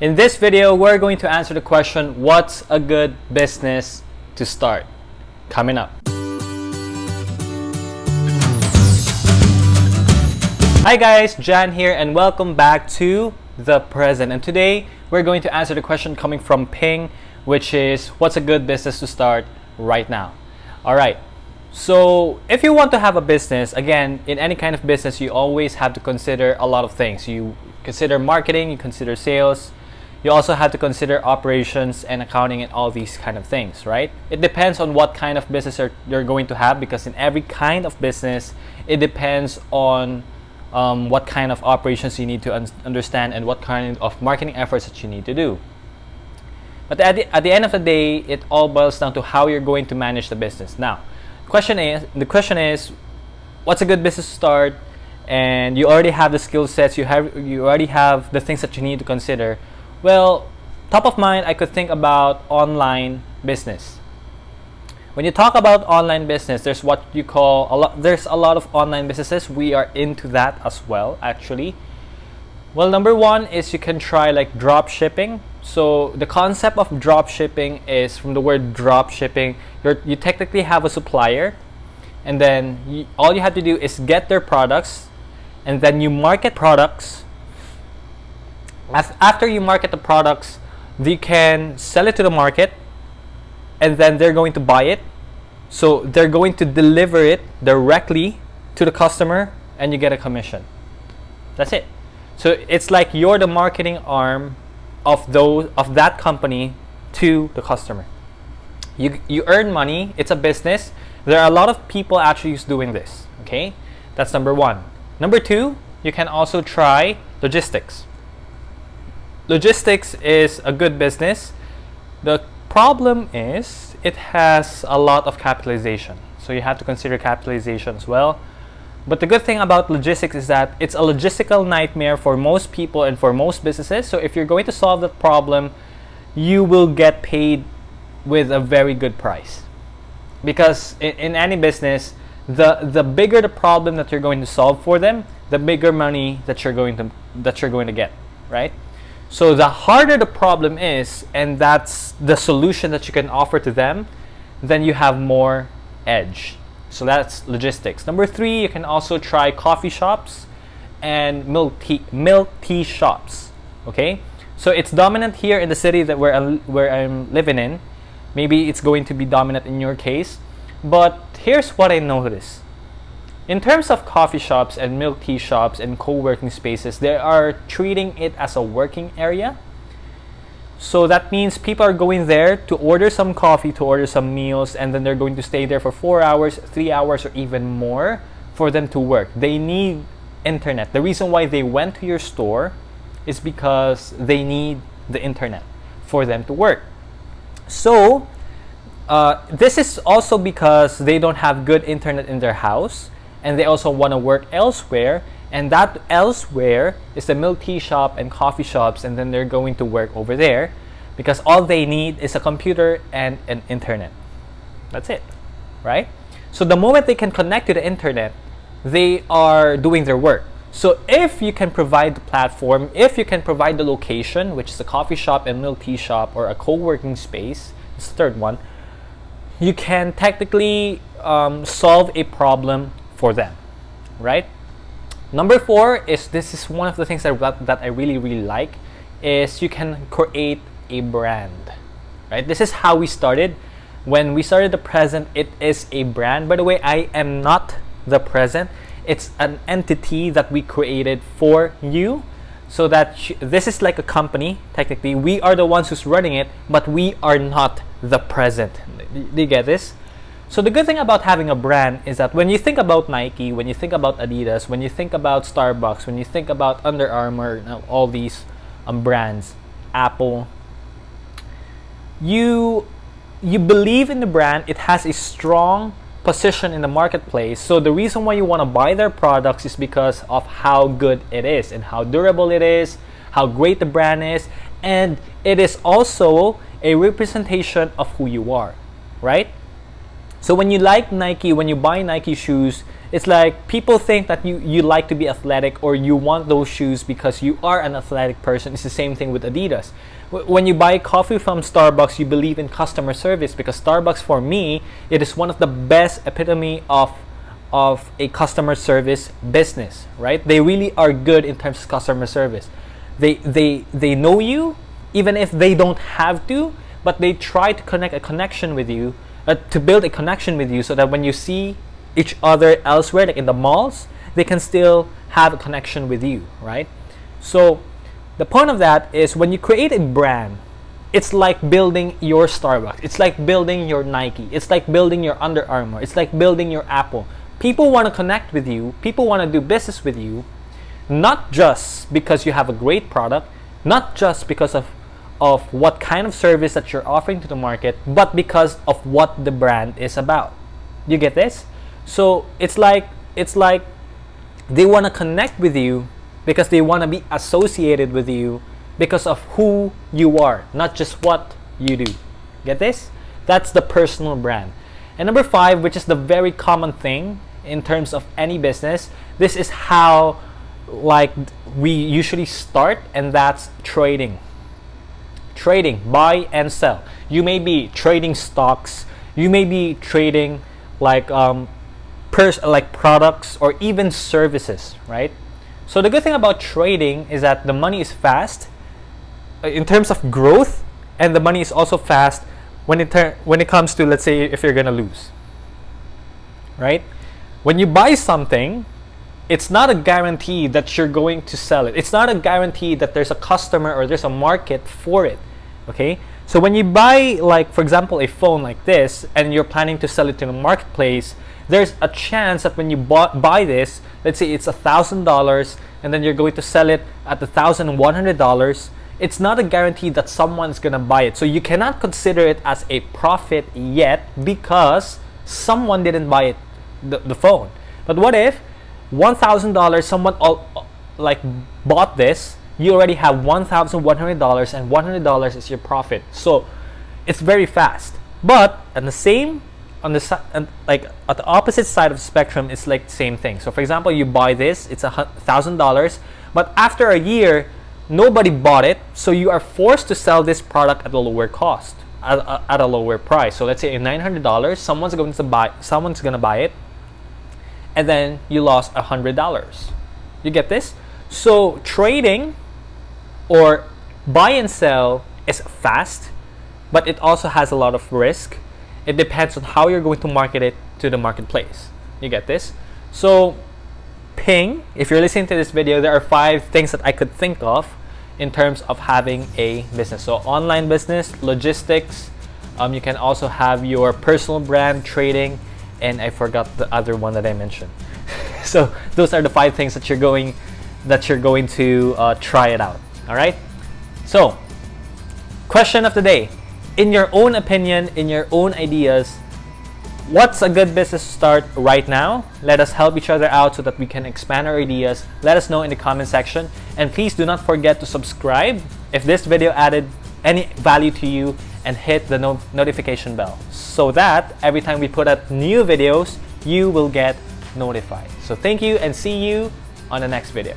In this video, we're going to answer the question, what's a good business to start? Coming up. Hi guys, Jan here and welcome back to The Present. And today, we're going to answer the question coming from Ping, which is, what's a good business to start right now? All right, so if you want to have a business, again, in any kind of business, you always have to consider a lot of things. You consider marketing, you consider sales, you also have to consider operations and accounting and all these kind of things, right? It depends on what kind of business you're going to have because in every kind of business, it depends on um, what kind of operations you need to un understand and what kind of marketing efforts that you need to do. But at the, at the end of the day, it all boils down to how you're going to manage the business. Now, question is the question is what's a good business to start and you already have the skill sets you have you already have the things that you need to consider well top of mind i could think about online business when you talk about online business there's what you call a lot there's a lot of online businesses we are into that as well actually well number one is you can try like drop shipping so the concept of drop shipping is from the word drop shipping. You're, you technically have a supplier and then you, all you have to do is get their products and then you market products. After you market the products, you can sell it to the market and then they're going to buy it. So they're going to deliver it directly to the customer and you get a commission. That's it. So it's like you're the marketing arm of those of that company to the customer. You, you earn money, it's a business. There are a lot of people actually doing this, okay? That's number one. Number two, you can also try logistics. Logistics is a good business. The problem is it has a lot of capitalization. So you have to consider capitalization as well. But the good thing about logistics is that it's a logistical nightmare for most people and for most businesses. So if you're going to solve that problem, you will get paid with a very good price. Because in, in any business, the the bigger the problem that you're going to solve for them, the bigger money that you're going to that you're going to get, right? So the harder the problem is, and that's the solution that you can offer to them, then you have more edge. So that's logistics. Number three, you can also try coffee shops and milk tea, milk tea shops. Okay, so it's dominant here in the city that where I'm, where I'm living in. Maybe it's going to be dominant in your case, but here's what I noticed. In terms of coffee shops and milk tea shops and co-working spaces, they are treating it as a working area so that means people are going there to order some coffee, to order some meals, and then they're going to stay there for four hours, three hours, or even more for them to work. They need internet. The reason why they went to your store is because they need the internet for them to work. So uh, this is also because they don't have good internet in their house and they also want to work elsewhere and that elsewhere is the milk tea shop and coffee shops and then they're going to work over there because all they need is a computer and an internet. That's it right? So the moment they can connect to the internet they are doing their work. So if you can provide the platform if you can provide the location which is a coffee shop and milk tea shop or a co-working space it's the third one you can technically um, solve a problem for them right Number four is this is one of the things that, that I really, really like is you can create a brand, right? This is how we started. When we started the present, it is a brand. By the way, I am not the present. It's an entity that we created for you so that this is like a company technically we are the ones who's running it but we are not the present do you get this so the good thing about having a brand is that when you think about Nike, when you think about Adidas, when you think about Starbucks, when you think about Under Armour, all these um, brands, Apple, you you believe in the brand. It has a strong position in the marketplace. So the reason why you want to buy their products is because of how good it is and how durable it is, how great the brand is, and it is also a representation of who you are, right? So when you like Nike, when you buy Nike shoes, it's like people think that you, you like to be athletic or you want those shoes because you are an athletic person. It's the same thing with Adidas. When you buy coffee from Starbucks, you believe in customer service because Starbucks, for me, it is one of the best epitome of of a customer service business, right? They really are good in terms of customer service. They they they know you even if they don't have to, but they try to connect a connection with you uh, to build a connection with you so that when you see each other elsewhere like in the malls they can still have a connection with you right? So the point of that is when you create a brand it's like building your starbucks. It's like building your nike. It's like building your under armour. It's like building your apple. People want to connect with you. People want to do business with you not just because you have a great product not just because of of what kind of service that you're offering to the market, but because of what the brand is about. You get this? So it's like it's like they want to connect with you because they want to be associated with you because of who you are, not just what you do. Get this? That's the personal brand. And number five, which is the very common thing in terms of any business, this is how like we usually start and that's trading trading buy and sell. You may be trading stocks. You may be trading like um, pers- like products or even services right? So the good thing about trading is that the money is fast uh, in terms of growth and the money is also fast when it when it comes to let's say if you're gonna lose right? When you buy something it's not a guarantee that you're going to sell it. It's not a guarantee that there's a customer or there's a market for it. Okay? So when you buy like for example a phone like this and you're planning to sell it to the marketplace, there's a chance that when you bought, buy this, let's say it's a thousand dollars and then you're going to sell it at a thousand one hundred dollars, it's not a guarantee that someone's gonna buy it. So you cannot consider it as a profit yet because someone didn't buy it the, the phone. But what if $1,000, someone all, like bought this, you already have $1,100 and $100 is your profit. So it's very fast. But at the same, on the side, like at the opposite side of the spectrum, it's like the same thing. So for example, you buy this, it's a thousand dollars, but after a year, nobody bought it, so you are forced to sell this product at a lower cost, at, at a lower price. So let's say $900, someone's going to buy, someone's going to buy it, and then you lost a hundred dollars. You get this? So trading or buy and sell is fast, but it also has a lot of risk. It depends on how you're going to market it to the marketplace. You get this? So ping, if you're listening to this video, there are five things that I could think of in terms of having a business. So online business, logistics, um, you can also have your personal brand, trading, and I forgot the other one that I mentioned. so those are the five things that you're going that you're going to uh, try it out. All right. So question of the day: In your own opinion, in your own ideas, what's a good business to start right now? Let us help each other out so that we can expand our ideas. Let us know in the comment section, and please do not forget to subscribe if this video added any value to you and hit the no notification bell so that every time we put up new videos, you will get notified. So thank you and see you on the next video.